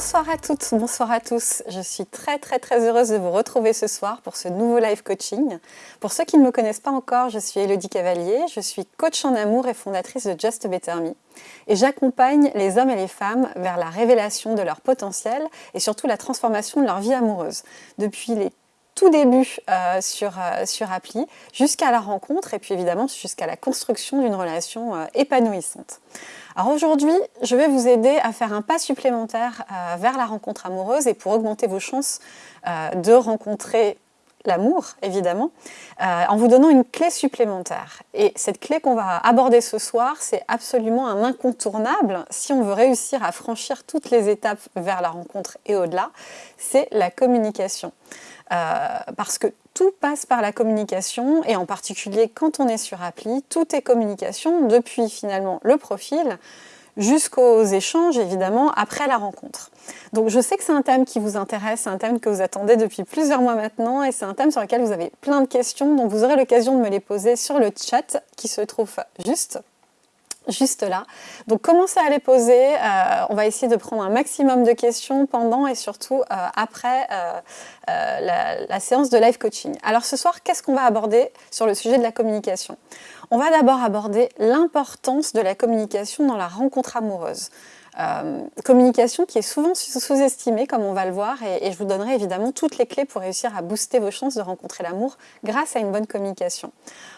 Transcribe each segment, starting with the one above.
Bonsoir à toutes, bonsoir à tous. Je suis très très très heureuse de vous retrouver ce soir pour ce nouveau live coaching. Pour ceux qui ne me connaissent pas encore, je suis Elodie Cavalier, je suis coach en amour et fondatrice de Just Better Me. Et j'accompagne les hommes et les femmes vers la révélation de leur potentiel et surtout la transformation de leur vie amoureuse. Depuis les tout débuts euh, sur, euh, sur appli jusqu'à la rencontre et puis évidemment jusqu'à la construction d'une relation euh, épanouissante. Alors aujourd'hui, je vais vous aider à faire un pas supplémentaire euh, vers la rencontre amoureuse et pour augmenter vos chances euh, de rencontrer l'amour, évidemment, euh, en vous donnant une clé supplémentaire. Et cette clé qu'on va aborder ce soir, c'est absolument un incontournable si on veut réussir à franchir toutes les étapes vers la rencontre et au-delà, c'est la communication. parce que tout passe par la communication et en particulier quand on est sur appli, tout est communication depuis finalement le profil jusqu'aux échanges évidemment après la rencontre. Donc je sais que c'est un thème qui vous intéresse, c'est un thème que vous attendez depuis plusieurs mois maintenant et c'est un thème sur lequel vous avez plein de questions donc vous aurez l'occasion de me les poser sur le chat qui se trouve juste juste là. Donc commencez à les poser, euh, on va essayer de prendre un maximum de questions pendant et surtout euh, après euh, la, la, séance de live coaching. Alors ce soir, qu'est-ce qu'on va aborder sur le sujet de la communication? On va d'abord aborder l'importance de la communication dans la rencontre amoureuse. Euh, communication qui est souvent sous-estimée, comme on va le voir, et, je vous donnerai évidemment toutes les clés pour réussir à booster vos chances de rencontrer l'amour grâce à une bonne communication.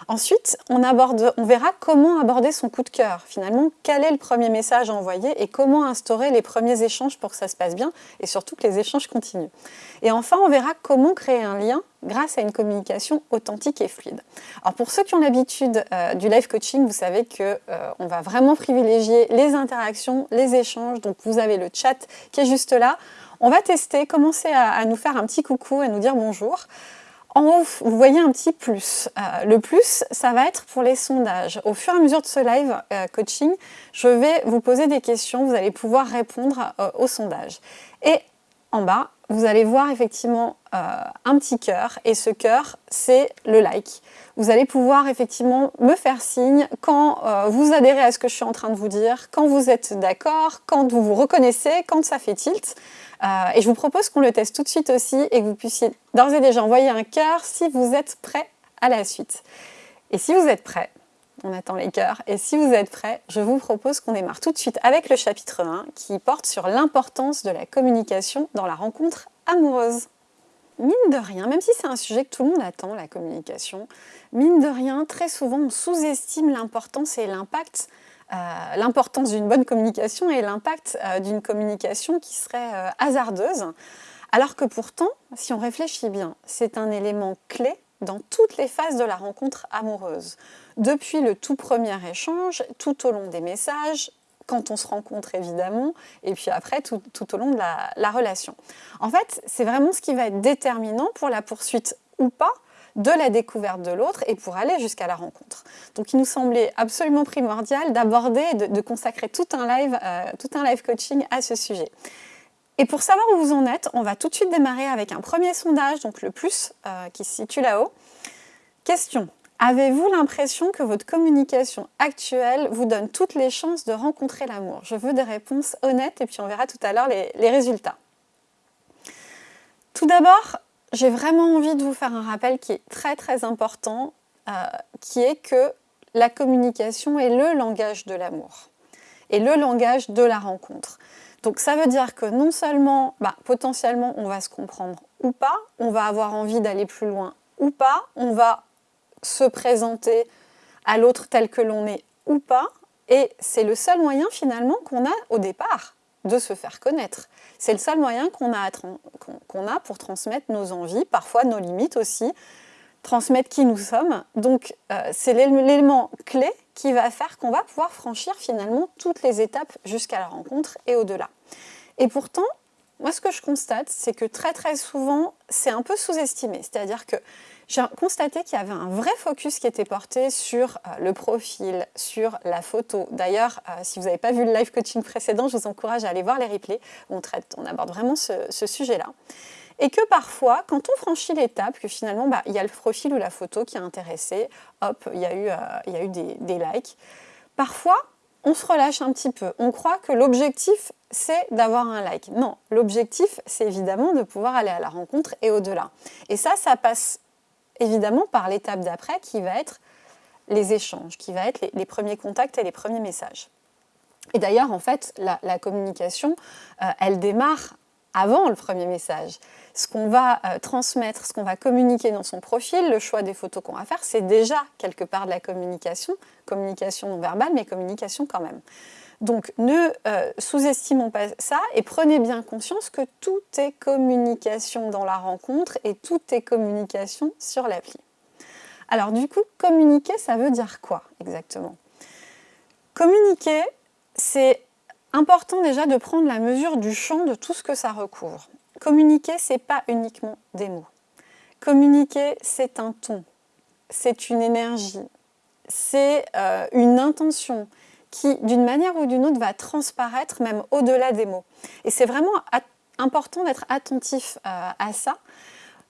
Ensuite, on, on verra comment aborder son coup de cœur. Finalement, quel est le premier message à envoyer et comment instaurer les premiers échanges pour que ça se passe bien et surtout que les échanges continuent. Et enfin, on verra comment créer un lien grâce à une communication authentique et fluide. Alors pour ceux qui ont l'habitude euh, du live coaching, vous savez que euh, on va vraiment privilégier les interactions, les échanges. Donc vous avez le chat qui est juste là. On va tester, commencer à, nous faire un petit coucou, à nous dire bonjour. En haut, vous voyez un petit plus. Euh, le plus, ça va être pour les sondages. Au fur et à mesure de ce live euh, coaching, je vais vous poser des questions. Vous allez pouvoir répondre euh, au sondage. Et en bas, vous allez voir effectivement un petit cœur et ce cœur c'est le like. Vous allez pouvoir effectivement me faire signe quand euh, vous adhérez à ce que je suis en train de vous dire, quand vous êtes d'accord, quand vous vous reconnaissez, quand ça fait tilt. Euh, et je vous propose qu'on le teste tout de suite aussi et que vous puissiez d'ores et déjà envoyer un cœur si vous êtes prêt à la suite. Et si vous êtes prêt, on attend les cœurs. Et si vous êtes prêts, je vous propose qu'on démarre tout de suite avec le chapitre 1 qui porte sur l'importance de la communication dans la rencontre amoureuse. Mine de rien, même si c'est un sujet que tout le monde attend, la communication, mine de rien, très souvent on sous-estime l'importance et l'impact euh, l'importance d'une bonne communication et l'impact euh, d'une communication qui serait euh, hasardeuse. Alors que pourtant, si on réfléchit bien, c'est un élément clé dans toutes les phases de la rencontre amoureuse. Depuis le tout premier échange, tout au long des messages, quand on se rencontre évidemment, et puis après tout, au long de la, la relation. En fait, c'est vraiment ce qui va être déterminant pour la poursuite ou pas de la découverte de l'autre et pour aller jusqu'à la rencontre. Donc il nous semblait absolument primordial d'aborder, de, de, consacrer tout un, live, euh, tout un live coaching à ce sujet. Et pour savoir où vous en êtes, on va tout de suite démarrer avec un premier sondage, donc le plus euh, qui se situe là-haut. Question. Avez-vous l'impression que votre communication actuelle vous donne toutes les chances de rencontrer l'amour? Je veux des réponses honnêtes et puis on verra tout à l'heure les, résultats. Tout d'abord, j'ai vraiment envie de vous faire un rappel qui est très très important, euh, qui est que la communication est le langage de l'amour et le langage de la rencontre. Donc ça veut dire que non seulement, bah, potentiellement, on va se comprendre ou pas, on va avoir envie d'aller plus loin ou pas, on va se présenter à l'autre tel que l'on est ou pas, et c'est le seul moyen finalement qu'on a au départ de se faire connaître. C'est le seul moyen qu'on a, a pour transmettre nos envies, parfois nos limites aussi, transmettre qui nous sommes. Donc euh, c'est l'élément clé qui va faire qu'on va pouvoir franchir finalement toutes les étapes jusqu'à la rencontre et au-delà. Et pourtant, moi ce que je constate, c'est que très très souvent, c'est un peu sous-estimé. C'est-à-dire que j'ai constaté qu'il y avait un vrai focus qui était porté sur euh, le profil, sur la photo. D'ailleurs, euh, si vous n'avez pas vu le live coaching précédent, je vous encourage à aller voir les replays. On, traite, on aborde vraiment ce, sujet-là. Et que parfois, quand on franchit l'étape, que finalement, bah, il y a le profil ou la photo qui a intéressé, hop, il y a eu, euh, y a eu des, des likes. Parfois, on se relâche un petit peu. On croit que l'objectif, c'est d'avoir un like. Non, l'objectif, c'est évidemment de pouvoir aller à la rencontre et au-delà. Et ça, ça passe évidemment par l'étape d'après qui va être les échanges, qui va être les, premiers contacts et les premiers messages. Et d'ailleurs, en fait, la, communication, euh, elle démarre avant le premier message. Ce qu'on va euh, transmettre, ce qu'on va communiquer dans son profil, le choix des photos qu'on va faire, c'est déjà quelque part de la communication, communication non verbale, mais communication quand même. Donc ne euh, sous-estimons pas ça et prenez bien conscience que tout est communication dans la rencontre et tout est communication sur l'appli. Alors du coup, communiquer, ça veut dire quoi exactement? Communiquer, c'est important déjà de prendre la mesure du champ de tout ce que ça recouvre. Communiquer, c'est pas uniquement des mots. Communiquer, c'est un ton, c'est une énergie, c'est euh, une intention qui, d'une manière ou d'une autre, va transparaître même au-delà des mots. Et c'est vraiment important d'être attentif euh, à ça.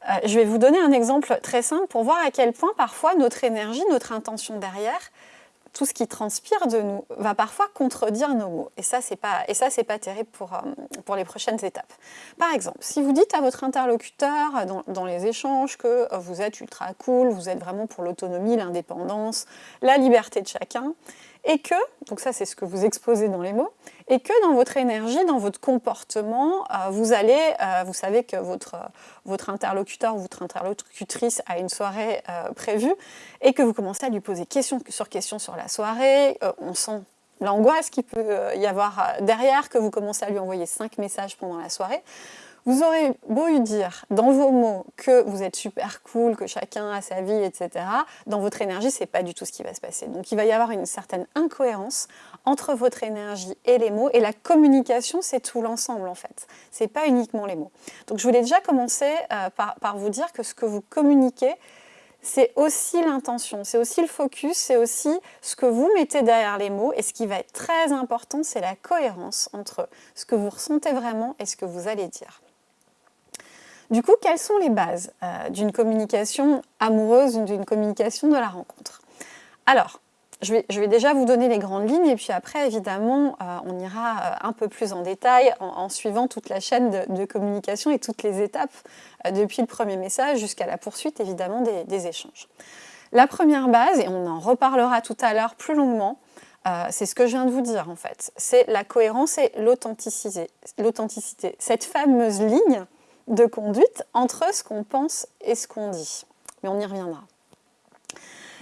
Euh, je vais vous donner un exemple très simple pour voir à quel point parfois notre énergie, notre intention derrière, tout ce qui transpire de nous va parfois contredire nos mots. Et ça, c'est pas, pas terrible pour, euh, pour les prochaines étapes. Par exemple, si vous dites à votre interlocuteur dans, les échanges que vous êtes ultra cool, vous êtes vraiment pour l'autonomie, l'indépendance, la liberté de chacun, et que, donc ça c'est ce que vous exposez dans les mots, et que dans votre énergie, dans votre comportement, euh, vous allez, euh, vous savez que votre, votre interlocuteur ou votre interlocutrice a une soirée euh, prévue, et que vous commencez à lui poser question sur question sur la soirée, on sent l'angoisse qu'il peut y avoir derrière, que vous commencez à lui envoyer cinq messages pendant la soirée, vous aurez beau lui dire dans vos mots que vous êtes super cool, que chacun a sa vie, etc. Dans votre énergie, c'est pas du tout ce qui va se passer. Donc il va y avoir une certaine incohérence entre votre énergie et les mots. Et la communication, c'est tout l'ensemble en fait. C'est pas uniquement les mots. Donc je voulais déjà commencer euh, par vous dire que ce que vous communiquez, c'est aussi l'intention, c'est aussi le focus, c'est aussi ce que vous mettez derrière les mots. Et ce qui va être très important, c'est la cohérence entre ce que vous ressentez vraiment et ce que vous allez dire. Du coup, quelles sont les bases euh, d'une communication amoureuse ou d'une communication de la rencontre? Alors, je vais, déjà vous donner les grandes lignes et puis après, évidemment, euh, on ira euh, un peu plus en détail en, suivant toute la chaîne de, communication et toutes les étapes depuis le premier message jusqu'à la poursuite, évidemment, des, échanges. La première base, et on en reparlera tout à l'heure plus longuement, c'est ce que je viens de vous dire en fait, c'est la cohérence et l'authenticité. Cette fameuse ligne de conduite entre ce qu'on pense et ce qu'on dit. Mais on y reviendra.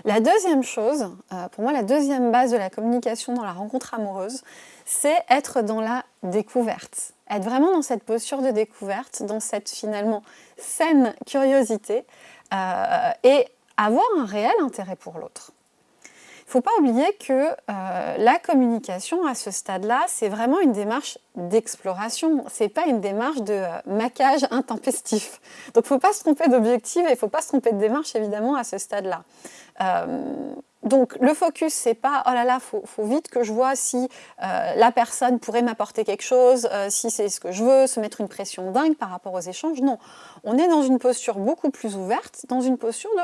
La deuxième chose, euh, pour moi la deuxième base de la communication dans la rencontre amoureuse, c'est être dans la découverte. Être vraiment dans cette posture de découverte, dans cette finalement saine curiosité euh, et avoir un réel intérêt pour l'autre. Faut pas oublier que euh, la communication à ce stade-là, c'est vraiment une démarche d'exploration. Ce n'est pas une démarche de euh, maquage intempestif. Donc faut pas se tromper d'objectif et faut pas se tromper de démarche évidemment à ce stade-là. Euh, donc le focus, c'est pas oh là là, faut, faut vite que je vois si la personne pourrait m'apporter quelque chose, si c'est ce que je veux, se mettre une pression dingue par rapport aux échanges. Non, on est dans une posture beaucoup plus ouverte, dans une posture de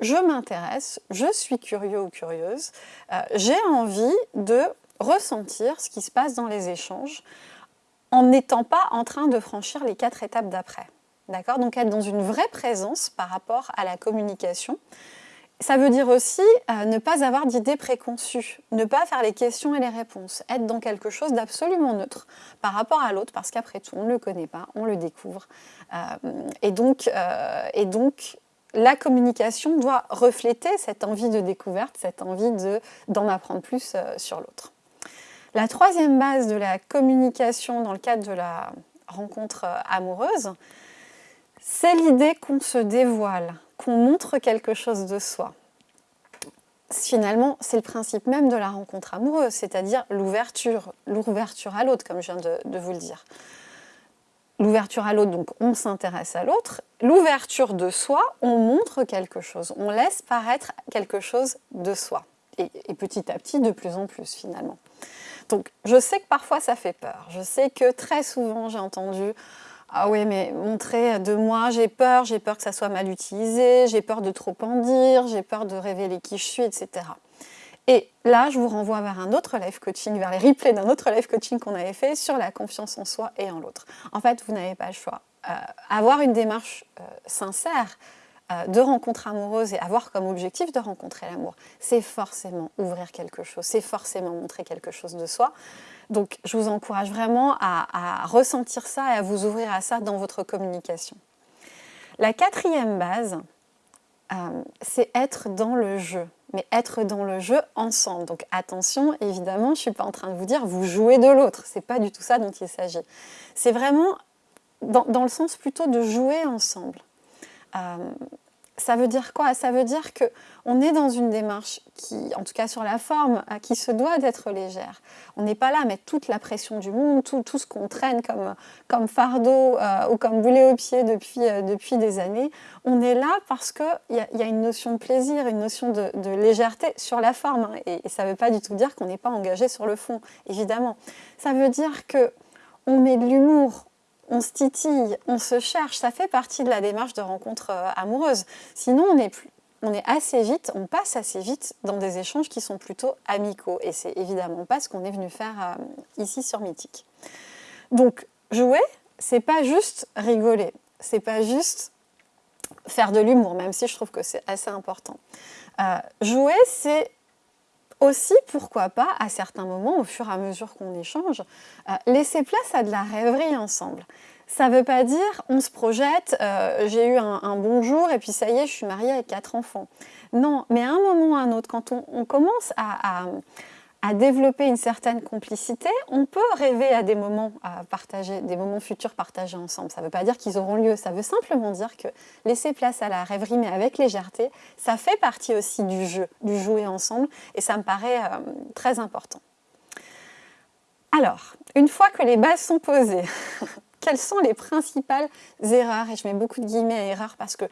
je m'intéresse, je suis curieux ou curieuse, euh, j'ai envie de ressentir ce qui se passe dans les échanges en n'étant pas en train de franchir les quatre étapes d'après. D'accord? Donc être dans une vraie présence par rapport à la communication. Ça veut dire aussi euh, ne pas avoir d'idées préconçues, ne pas faire les questions et les réponses, être dans quelque chose d'absolument neutre par rapport à l'autre, parce qu'après tout, on ne le connaît pas, on le découvre. Euh, et, donc, et donc, la communication doit refléter cette envie de découverte, cette envie d'en apprendre plus euh, sur l'autre. La troisième base de la communication dans le cadre de la rencontre euh, amoureuse, c'est l'idée qu'on se dévoile, qu'on montre quelque chose de soi. Finalement, c'est le principe même de la rencontre amoureuse, c'est-à-dire l'ouverture, l'ouverture à l'autre, comme je viens de vous le dire l'ouverture à l'autre, donc on s'intéresse à l'autre. L'ouverture de soi, on montre quelque chose, on laisse paraître quelque chose de soi. Et, petit à petit, de plus en plus finalement. Donc je sais que parfois ça fait peur. Je sais que très souvent j'ai entendu ah oui, mais montrer de moi, j'ai peur, j'ai peur que ça soit mal utilisé, j'ai peur de trop en dire, j'ai peur de révéler qui je suis, etc. Et là, je vous renvoie vers un autre live coaching, vers les replays d'un autre live coaching qu'on avait fait sur la confiance en soi et en l'autre. En fait, vous n'avez pas le choix. Euh, avoir une démarche euh, sincère euh, de rencontre amoureuse et avoir comme objectif de rencontrer l'amour, c'est forcément ouvrir quelque chose, c'est forcément montrer quelque chose de soi. Donc, je vous encourage vraiment à, à ressentir ça et à vous ouvrir à ça dans votre communication. La quatrième base, c'est être dans le jeu mais être dans le jeu ensemble. Donc attention, évidemment, je ne suis pas en train de vous dire vous jouez de l'autre. Ce n'est pas du tout ça dont il s'agit. C'est vraiment dans, le sens plutôt de jouer ensemble. Euh, ça veut dire quoi? Ça veut dire qu'on est dans une démarche qui, en tout cas sur la forme, qui se doit d'être légère. On n'est pas là à mettre toute la pression du monde, tout, tout ce qu'on traîne comme, comme fardeau euh, ou comme boulet au pied depuis, euh, depuis des années. On est là parce qu'il y, y, a une notion de plaisir, une notion de, légèreté sur la forme. Hein. et, et, ça ne veut pas du tout dire qu'on n'est pas engagé sur le fond, évidemment. Ça veut dire que on met de l'humour, on se titille, on se cherche, ça fait partie de la démarche de rencontre euh, amoureuse. Sinon, on est, assez vite, on passe assez vite dans des échanges qui sont plutôt amicaux. Et c'est évidemment pas ce qu'on est venu faire euh, ici sur Mythique. Donc, jouer, c'est pas juste rigoler, c'est pas juste faire de l'humour, même si je trouve que c'est assez important. Euh, jouer, c'est aussi, pourquoi pas, à certains moments, au fur et à mesure qu'on échange, euh, laisser place à de la rêverie ensemble. Ça ne veut pas dire on se projette, euh, j'ai eu un, bon jour et puis ça y est, je suis mariée avec quatre enfants. Non, mais à un moment ou à un autre, quand on, commence à développer une certaine complicité, on peut rêver à des moments à partager, des moments futurs partagés ensemble. Ça ne veut pas dire qu'ils auront lieu, ça veut simplement dire que laisser place à la rêverie, mais avec légèreté, ça fait partie aussi du jeu, du jouer ensemble, et ça me paraît euh, très important. Alors, une fois que les bases sont posées, quelles sont les principales erreurs? Et je mets beaucoup de guillemets à erreurs parce que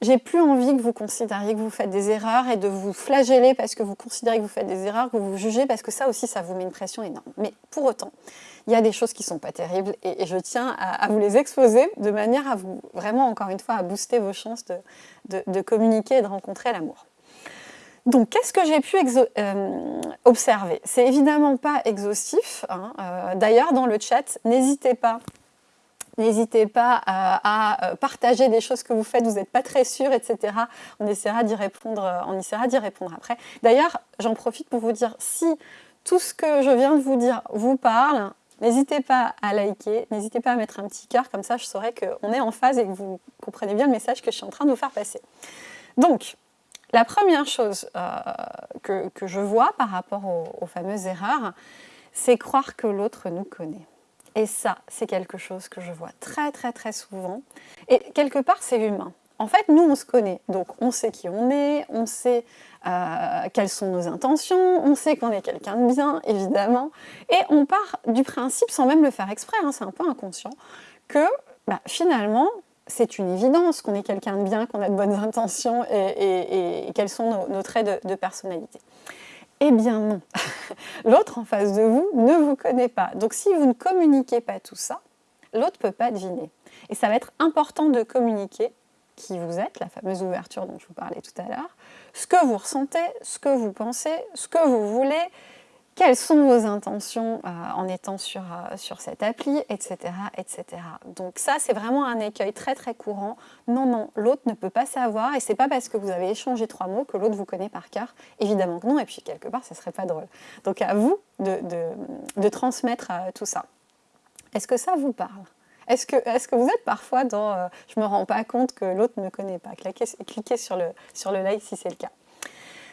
j'ai plus envie que vous considériez que vous faites des erreurs et de vous flageller parce que vous considérez que vous faites des erreurs, que vous vous jugez, parce que ça aussi, ça vous met une pression énorme. Mais pour autant, il y a des choses qui ne sont pas terribles et, je tiens à, vous les exposer de manière à vous, vraiment, encore une fois, à booster vos chances de, communiquer et de rencontrer l'amour. Donc, qu'est-ce que j'ai pu euh, observer? C'est évidemment pas exhaustif. Hein. Euh, d'ailleurs, dans le chat, n'hésitez pas N'hésitez pas à, partager des choses que vous faites, vous n'êtes pas très sûr, etc. On essaiera d'y répondre, on essaiera d'y répondre après. D'ailleurs, j'en profite pour vous dire, si tout ce que je viens de vous dire vous parle, n'hésitez pas à liker, n'hésitez pas à mettre un petit cœur, comme ça je saurai qu'on est en phase et que vous comprenez bien le message que je suis en train de vous faire passer. Donc, la première chose euh, que, je vois par rapport aux fameuses erreurs, c'est croire que l'autre nous connaît. Et ça, c'est quelque chose que je vois très très très souvent. Et quelque part, c'est humain. En fait, nous, on se connaît. Donc, on sait qui on est, on sait euh, quelles sont nos intentions, on sait qu'on est quelqu'un de bien, évidemment. Et on part du principe, sans même le faire exprès, hein, c'est un peu inconscient, que bah, finalement, c'est une évidence qu'on est quelqu'un de bien, qu'on a de bonnes intentions et, quels sont nos, traits de personnalité. Eh bien non, l'autre en face de vous ne vous connaît pas. Donc si vous ne communiquez pas tout ça, l'autre ne peut pas deviner. Et ça va être important de communiquer qui vous êtes, la fameuse ouverture dont je vous parlais tout à l'heure, ce que vous ressentez, ce que vous pensez, ce que vous voulez, quelles sont vos intentions euh, en étant sur, euh, sur cette appli, etc. etc. Donc ça, c'est vraiment un écueil très très courant. Non, non, l'autre ne peut pas savoir et c'est pas parce que vous avez échangé trois mots que l'autre vous connaît par cœur. Évidemment que non, et puis quelque part, ce serait pas drôle. Donc à vous de, de, transmettre euh, tout ça. Est-ce que ça vous parle? Est-ce que, est que, vous êtes parfois dans je ne me rends pas compte que l'autre ne connaît pas » cliquez sur, le, sur le like si c'est le cas.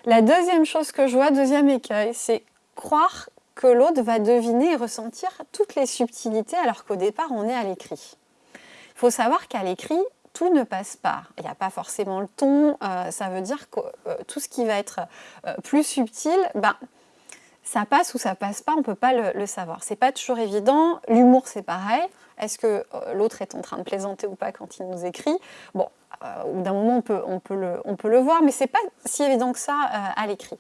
La deuxième chose que je vois, deuxième écueil, c'est croire que l'autre va deviner et ressentir toutes les subtilités alors qu'au départ on est à l'écrit. Il faut savoir qu'à l'écrit, tout ne passe pas. Il n'y a pas forcément le ton, euh, ça veut dire que euh, tout ce qui va être euh, plus subtil, ben, ça passe ou ça passe pas, on ne peut pas le, savoir. C'est pas toujours évident. L'humour, c'est pareil. Est-ce que l'autre est en train de plaisanter ou pas quand il nous écrit? Bon, au d'un moment, on peut, on, peut le, on peut le voir, mais c'est pas si évident que ça à l'écrit.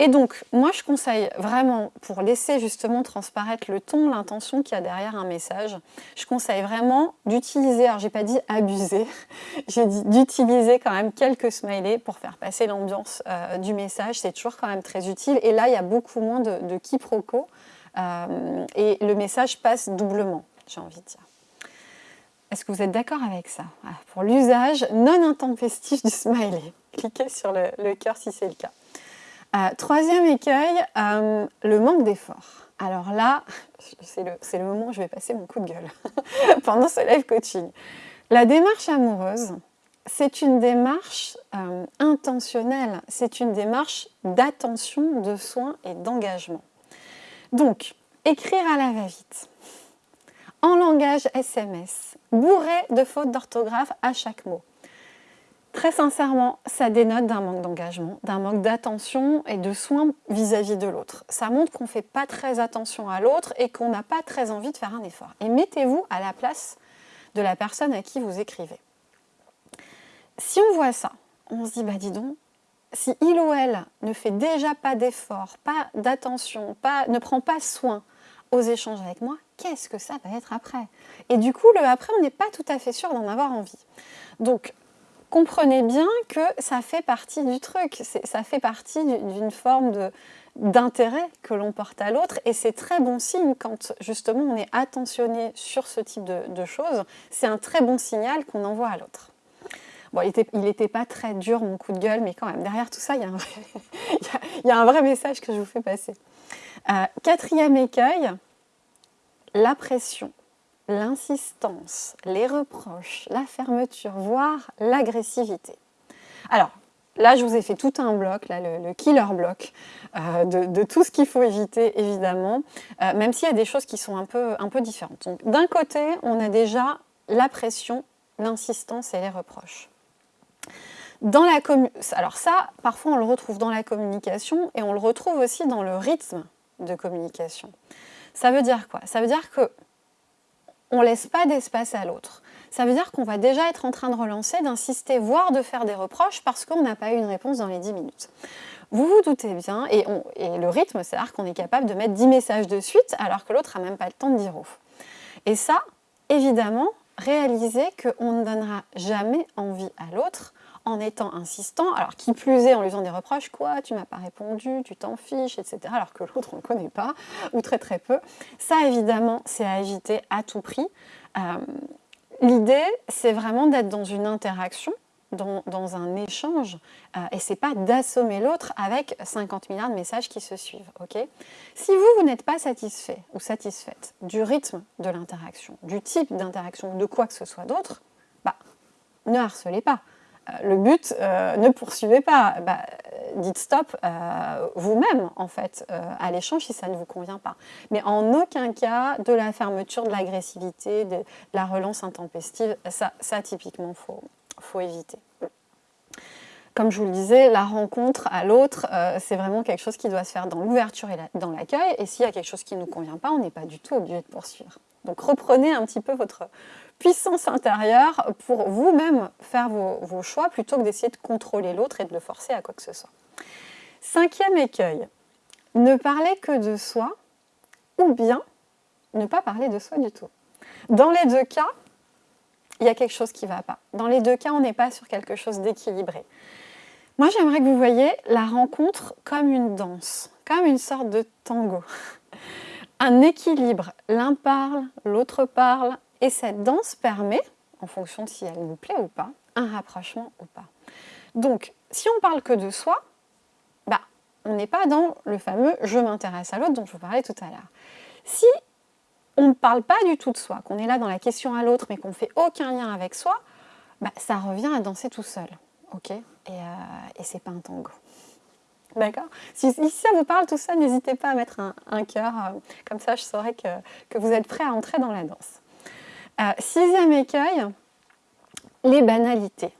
Et donc, moi, je conseille vraiment, pour laisser justement transparaître le ton, l'intention qu'il y a derrière un message, je conseille vraiment d'utiliser, alors j'ai pas dit abuser, j'ai dit d'utiliser quand même quelques smileys pour faire passer l'ambiance euh, du message, c'est toujours quand même très utile. Et là, il y a beaucoup moins de, de quiproquos euh, et le message passe doublement, j'ai envie de dire. Est-ce que vous êtes d'accord avec ça? Pour l'usage non intempestif du smiley, cliquez sur le cœur si c'est le cas. Euh, troisième écueil, euh, le manque d'effort. Alors là, c'est le, moment où je vais passer mon coup de gueule pendant ce live coaching. La démarche amoureuse, c'est une démarche euh, intentionnelle, c'est une démarche d'attention, de soin et d'engagement. Donc, écrire à la va-vite, en langage SMS, bourré de fautes d'orthographe à chaque mot. Très sincèrement, ça dénote d'un manque d'engagement, d'un manque d'attention et de soins vis-à-vis de l'autre. Ça montre qu'on ne fait pas très attention à l'autre et qu'on n'a pas très envie de faire un effort. Et mettez-vous à la place de la personne à qui vous écrivez. Si on voit ça, on se dit, bah dis donc, si il ou elle ne fait déjà pas d'effort, pas d'attention, ne prend pas soin aux échanges avec moi, qu'est-ce que ça va être après? Et du coup, le après, on n'est pas tout à fait sûr d'en avoir envie. Donc, comprenez bien que ça fait partie du truc, ça fait partie d'une forme d'intérêt que l'on porte à l'autre et c'est très bon signe quand justement on est attentionné sur ce type de, choses, c'est un très bon signal qu'on envoie à l'autre. Bon, il n'était pas très dur mon coup de gueule, mais quand même, derrière tout ça, il y a un vrai, message que je vous fais passer. Euh, quatrième écueil, la pression l'insistance, les reproches, la fermeture, voire l'agressivité. Alors, là, je vous ai fait tout un bloc, là, le, killer bloc, euh, de, tout ce qu'il faut éviter, évidemment, euh, même s'il y a des choses qui sont un peu, un peu différentes. D'un côté, on a déjà la pression, l'insistance et les reproches. Dans la Alors ça, parfois, on le retrouve dans la communication et on le retrouve aussi dans le rythme de communication. Ça veut dire quoi? Ça veut dire que on ne laisse pas d'espace à l'autre. Ça veut dire qu'on va déjà être en train de relancer, d'insister, voire de faire des reproches parce qu'on n'a pas eu une réponse dans les 10 minutes. Vous vous doutez bien, et, le rythme, c'est-à-dire qu'on est capable de mettre 10 messages de suite alors que l'autre n'a même pas le temps de dire ouf. Et ça, évidemment, réalisez qu'on ne donnera jamais envie à l'autre en étant insistant, alors qui plus est en lui faisant des reproches, quoi, tu m'as pas répondu, tu t'en fiches, etc., alors que l'autre on ne connaît pas, ou très très peu. Ça évidemment, c'est à éviter à tout prix. Euh, l'idée, c'est vraiment d'être dans une interaction, dans, un échange, euh, et c'est pas d'assommer l'autre avec 50 milliards de messages qui se suivent. ok? Si vous, vous n'êtes pas satisfait ou satisfaite du rythme de l'interaction, du type d'interaction, de quoi que ce soit d'autre, bah, ne harcelez pas. Euh, le but, euh, ne poursuivez pas, bah, dites stop euh, vous-même en fait à l'échange si ça ne vous convient pas. Mais en aucun cas de la fermeture, de l'agressivité, de, la relance intempestive, ça, typiquement faut, faut éviter. Comme je vous le disais, la rencontre à l'autre, c'est vraiment quelque chose qui doit se faire dans l'ouverture et dans l'accueil. Et s'il y a quelque chose qui ne nous convient pas, on n'est pas du tout obligé de poursuivre. Donc reprenez un petit peu votre, puissance intérieure pour vous-même faire vos, choix plutôt que d'essayer de contrôler l'autre et de le forcer à quoi que ce soit. Cinquième écueil, ne parler que de soi ou bien ne pas parler de soi du tout. Dans les deux cas, il y a quelque chose qui ne va pas. Dans les deux cas, on n'est pas sur quelque chose d'équilibré. Moi, j'aimerais que vous voyiez la rencontre comme une danse, comme une sorte de tango. Un équilibre, l'un parle, l'autre parle, et cette danse permet, en fonction de si elle nous plaît ou pas, un rapprochement ou pas. Donc, si on parle que de soi, bah, on n'est pas dans le fameux « je m'intéresse à l'autre » dont je vous parlais tout à l'heure. Si on ne parle pas du tout de soi, qu'on est là dans la question à l'autre, mais qu'on ne fait aucun lien avec soi, bah, ça revient à danser tout seul. Et, euh, et c'est pas un tango. D'accord si, ça vous parle tout ça, n'hésitez pas à mettre un, cœur, euh, comme ça je saurai que, que vous êtes prêt à entrer dans la danse. Euh, sixième écueil, les banalités.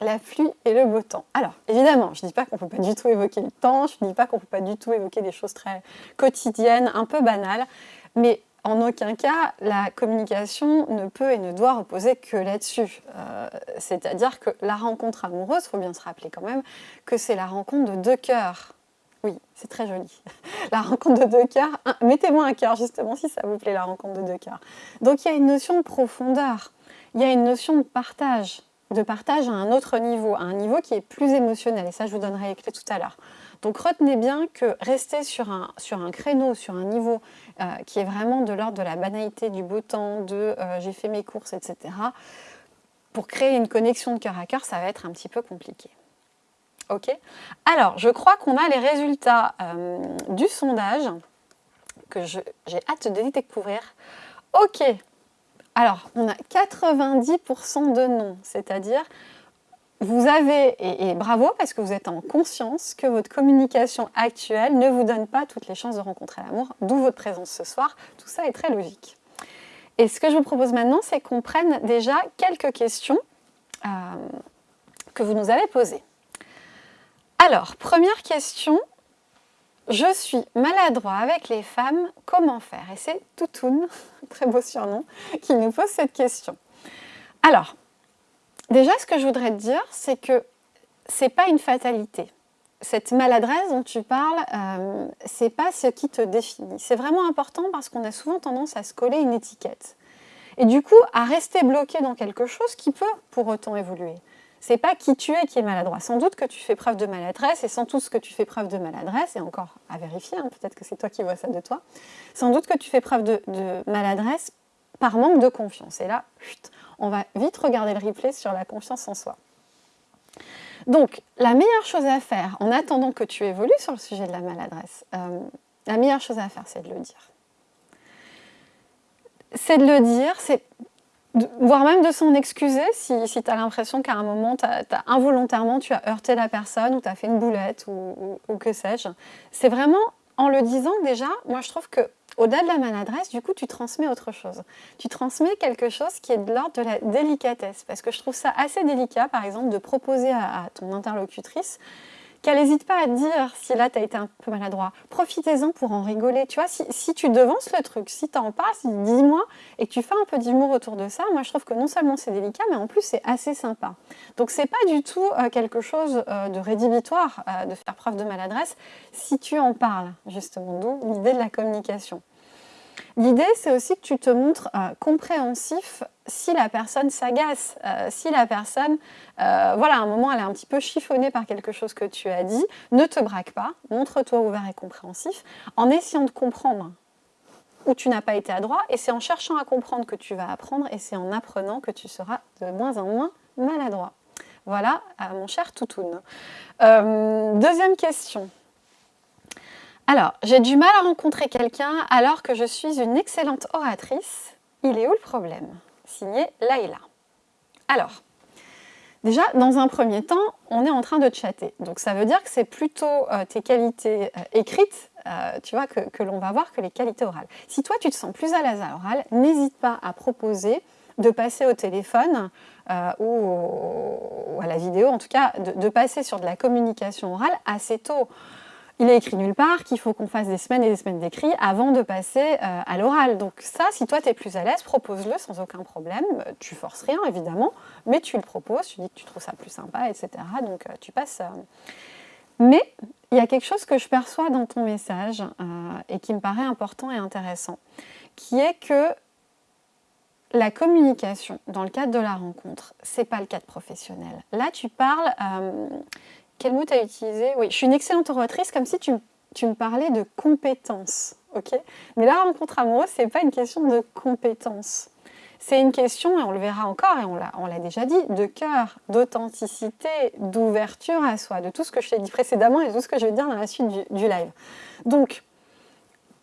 La pluie et le beau temps. Alors, évidemment, je ne dis pas qu'on ne peut pas du tout évoquer le temps, je ne dis pas qu'on ne peut pas du tout évoquer des choses très quotidiennes, un peu banales, mais en aucun cas, la communication ne peut et ne doit reposer que là-dessus. Euh, c'est-à-dire que la rencontre amoureuse, il faut bien se rappeler quand même que c'est la rencontre de deux cœurs. Oui, c'est très joli. La rencontre de deux cœurs, mettez-moi un cœur justement si ça vous plaît, la rencontre de deux cœurs. Donc il y a une notion de profondeur, il y a une notion de partage, de partage à un autre niveau, à un niveau qui est plus émotionnel. Et ça, je vous donnerai les clés tout à l'heure. Donc retenez bien que rester sur un, créneau, sur un niveau euh, qui est vraiment de l'ordre de la banalité, du beau temps, de euh, j'ai fait mes courses, etc., pour créer une connexion de cœur à cœur, ça va être un petit peu compliqué. Ok? Alors, je crois qu'on a les résultats euh, du sondage que j'ai hâte de découvrir. Ok, alors on a 90% de non, c'est-à-dire vous avez, et, bravo parce que vous êtes en conscience que votre communication actuelle ne vous donne pas toutes les chances de rencontrer l'amour, d'où votre présence ce soir. Tout ça est très logique. Et ce que je vous propose maintenant, c'est qu'on prenne déjà quelques questions euh, que vous nous avez posées. Alors, première question, je suis maladroit avec les femmes, comment faire? Et c'est Toutoun, très beau surnom, qui nous pose cette question. Alors, déjà, ce que je voudrais te dire, c'est que c'est pas une fatalité. Cette maladresse dont tu parles, euh, c'est pas ce qui te définit. C'est vraiment important parce qu'on a souvent tendance à se coller une étiquette. Et du coup, à rester bloqué dans quelque chose qui peut pour autant évoluer c'est pas qui tu es qui est maladroit. Sans doute que tu fais preuve de maladresse, et sans doute que tu fais preuve de maladresse, et encore à vérifier, hein, peut-être que c'est toi qui vois ça de toi, sans doute que tu fais preuve de, maladresse par manque de confiance. Et là, on va vite regarder le replay sur la confiance en soi. Donc, la meilleure chose à faire, en attendant que tu évolues sur le sujet de la maladresse, euh, la meilleure chose à faire, c'est de le dire. C'est de le dire, c'est voire même de s'en excuser si, tu as l'impression qu'à un moment, involontairement, tu as heurté la personne ou tu as fait une boulette ou, que sais-je. C'est vraiment en le disant déjà, moi je trouve que au-delà de la maladresse, du coup, tu transmets autre chose. Tu transmets quelque chose qui est de l'ordre de la délicatesse. Parce que je trouve ça assez délicat, par exemple, de proposer à ton interlocutrice qu'elle n'hésite pas à te dire si là tu as été un peu maladroit. Profitez-en pour en rigoler. Tu vois, si, tu devances le truc, si tu en parles, dis-moi et que tu fais un peu d'humour autour de ça, moi je trouve que non seulement c'est délicat, mais en plus c'est assez sympa. Donc c'est pas du tout euh, quelque chose euh, de rédhibitoire euh, de faire preuve de maladresse si tu en parles, justement, d'où l'idée de la communication. L'idée, c'est aussi que tu te montres euh, compréhensif si la personne s'agace, euh, si la personne, euh, voilà, à un moment, elle est un petit peu chiffonnée par quelque chose que tu as dit, ne te braque pas, montre-toi ouvert et compréhensif, en essayant de comprendre où tu n'as pas été adroit, et c'est en cherchant à comprendre que tu vas apprendre, et c'est en apprenant que tu seras de moins en moins maladroit. Voilà, mon cher Toutoun. deuxième question. Alors, j'ai du mal à rencontrer quelqu'un alors que je suis une excellente oratrice. Il est où le problème? Signé Laïla. Alors, déjà, dans un premier temps, on est en train de chatter. Donc ça veut dire que c'est plutôt euh, tes qualités euh, écrites, euh, tu vois, que, l'on va voir que les qualités orales. Si toi, tu te sens plus à l'aise à l'oral, n'hésite pas à proposer de passer au téléphone ou, à la vidéo, en tout cas, de passer sur de la communication orale assez tôt il est écrit nulle part qu'il faut qu'on fasse des semaines et des semaines d'écrit avant de passer euh, à l'oral. Donc ça, si toi tu es plus à l'aise, propose-le sans aucun problème. Tu forces rien évidemment, mais tu le proposes, tu dis que tu trouves ça plus sympa, etc. Donc euh, tu passes... Euh. Mais il y a quelque chose que je perçois dans ton message et qui me paraît important et intéressant, qui est que la communication dans le cadre de la rencontre, c'est pas le cadre professionnel. Là, tu parles, quel mot tu as utilisé Oui, je suis une excellente oratrice, comme si tu, me parlais de compétences. ok? Mais la rencontre amoureuse, ce n'est pas une question de compétences. C'est une question, et on le verra encore, et on l'a déjà dit, de cœur, d'authenticité, d'ouverture à soi, de tout ce que je t'ai dit précédemment et de tout ce que je vais dire dans la suite du, du live. Donc,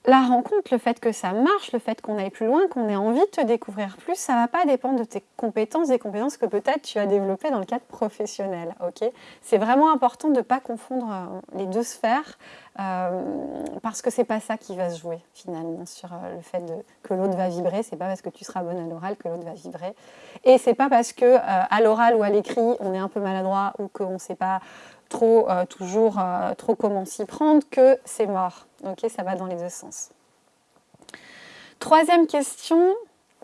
la rencontre, le fait que ça marche, le fait qu'on aille plus loin, qu'on ait envie de te découvrir plus, ça ne va pas dépendre de tes compétences, des compétences que peut-être tu as développées dans le cadre professionnel. c'est vraiment important de ne pas confondre euh, les deux sphères euh, parce que c'est pas ça qui va se jouer finalement sur euh, le fait que l'autre va vibrer. C'est pas parce que tu seras bonne à l'oral que l'autre va vibrer. Et c'est pas parce que à l'oral ou à l'écrit on est un peu maladroit ou qu'on ne sait pas trop toujours trop comment s'y prendre que c'est mort. Ok, ça va dans les deux sens. Troisième question,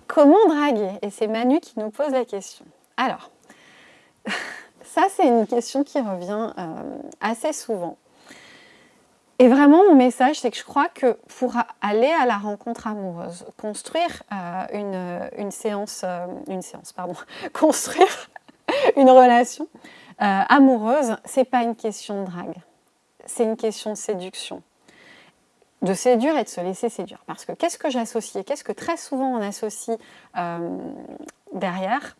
comment draguer? Et c'est Manu qui nous pose la question. Alors, ça c'est une question qui revient euh, assez souvent. Et vraiment, mon message, c'est que je crois que pour aller à la rencontre amoureuse, construire euh, une, séance, euh, une séance, pardon, construire une relation euh, amoureuse, c'est pas une question de drague, c'est une question de séduction. De séduire et de se laisser séduire. Parce que qu'est-ce que j'associe Qu'est-ce que très souvent on associe derrière?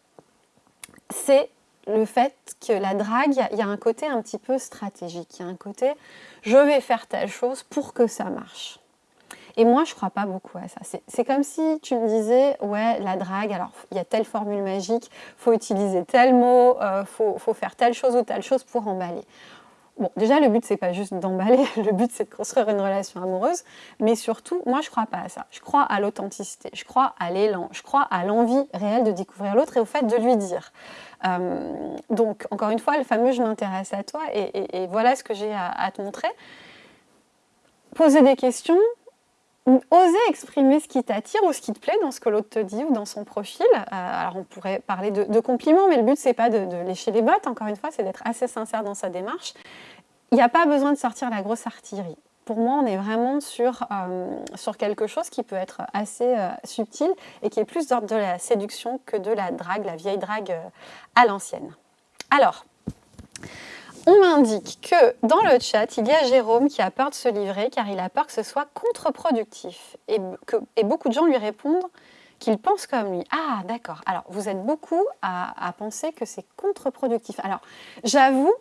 C'est le fait que la drague, il y, a un côté un petit peu stratégique, il y a un côté je vais faire telle chose pour que ça marche. Et moi, je ne crois pas beaucoup à ça. C'est comme si tu me disais, ouais, la drague, alors il y a telle formule magique, faut utiliser tel mot, euh, faut, faut, faire telle chose ou telle chose pour emballer. Bon, déjà, le but, c'est pas juste d'emballer, le but, c'est de construire une relation amoureuse, mais surtout, moi, je crois pas à ça. Je crois à l'authenticité, je crois à l'élan, je crois à l'envie réelle de découvrir l'autre et au fait de lui dire. Euh, donc, encore une fois, le fameux « je m'intéresse à toi » et, voilà ce que j'ai à, te montrer. Poser des questions, oser exprimer ce qui t'attire ou ce qui te plaît dans ce que l'autre te dit ou dans son profil. Euh, alors on pourrait parler de, compliments, mais le but c'est pas de, lécher les bottes, encore une fois, c'est d'être assez sincère dans sa démarche. Il n'y a pas besoin de sortir la grosse artillerie. Pour moi, on est vraiment sur, euh, sur quelque chose qui peut être assez euh, subtil et qui est plus d'ordre de la séduction que de la drague, la vieille drague à l'ancienne. Alors, on m'indique que dans le chat, il y a Jérôme qui a peur de se livrer car il a peur que ce soit contre-productif. Et, beaucoup de gens lui répondent qu'ils pensent comme lui. Ah, d'accord. Alors, vous êtes beaucoup à, penser que c'est contre-productif. Alors, j'avoue,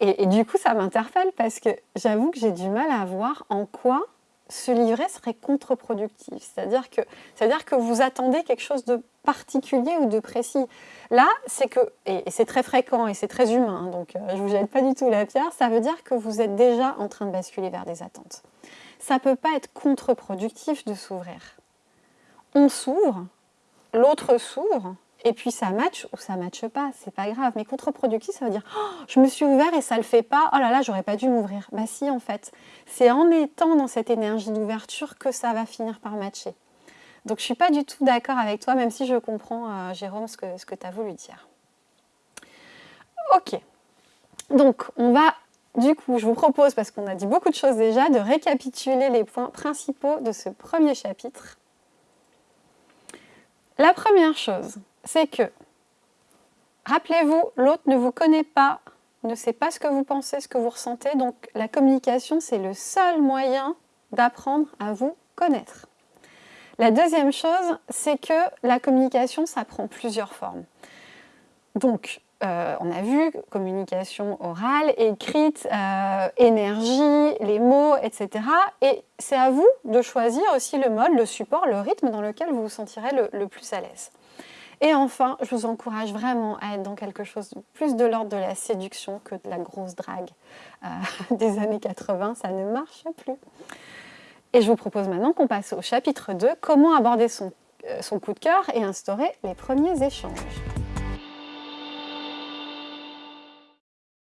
et, du coup, ça m'interpelle parce que j'avoue que j'ai du mal à voir en quoi se livrer serait contre-productif. C'est-à-dire que, que vous attendez quelque chose de particulier ou de précis. Là, c'est que, et c'est très fréquent et c'est très humain, hein, donc euh, je ne vous jette pas du tout la pierre, ça veut dire que vous êtes déjà en train de basculer vers des attentes. Ça ne peut pas être contre-productif de s'ouvrir. On s'ouvre, l'autre s'ouvre, et puis ça match ou ça matche pas, c'est pas grave. Mais contre-productif, ça veut dire oh, je me suis ouvert et ça le fait pas, oh là là, j'aurais pas dû m'ouvrir. Bah si, en fait, c'est en étant dans cette énergie d'ouverture que ça va finir par matcher. Donc je suis pas du tout d'accord avec toi, même si je comprends, euh, Jérôme, ce que, ce que tu as voulu dire. Ok, donc on va, du coup, je vous propose, parce qu'on a dit beaucoup de choses déjà, de récapituler les points principaux de ce premier chapitre. La première chose, c'est que, rappelez-vous, l'autre ne vous connaît pas, ne sait pas ce que vous pensez, ce que vous ressentez, donc la communication, c'est le seul moyen d'apprendre à vous connaître. La deuxième chose, c'est que la communication, ça prend plusieurs formes. Donc, euh, on a vu communication orale, écrite, euh, énergie, les mots, etc. Et c'est à vous de choisir aussi le mode, le support, le rythme dans lequel vous vous sentirez le plus à l'aise. Et enfin, je vous encourage vraiment à être dans quelque chose de plus de l'ordre de la séduction que de la grosse drague euh, des années 80. Ça ne marche plus. Et je vous propose maintenant qu'on passe au chapitre 2, comment aborder son, euh, son coup de cœur et instaurer les premiers échanges.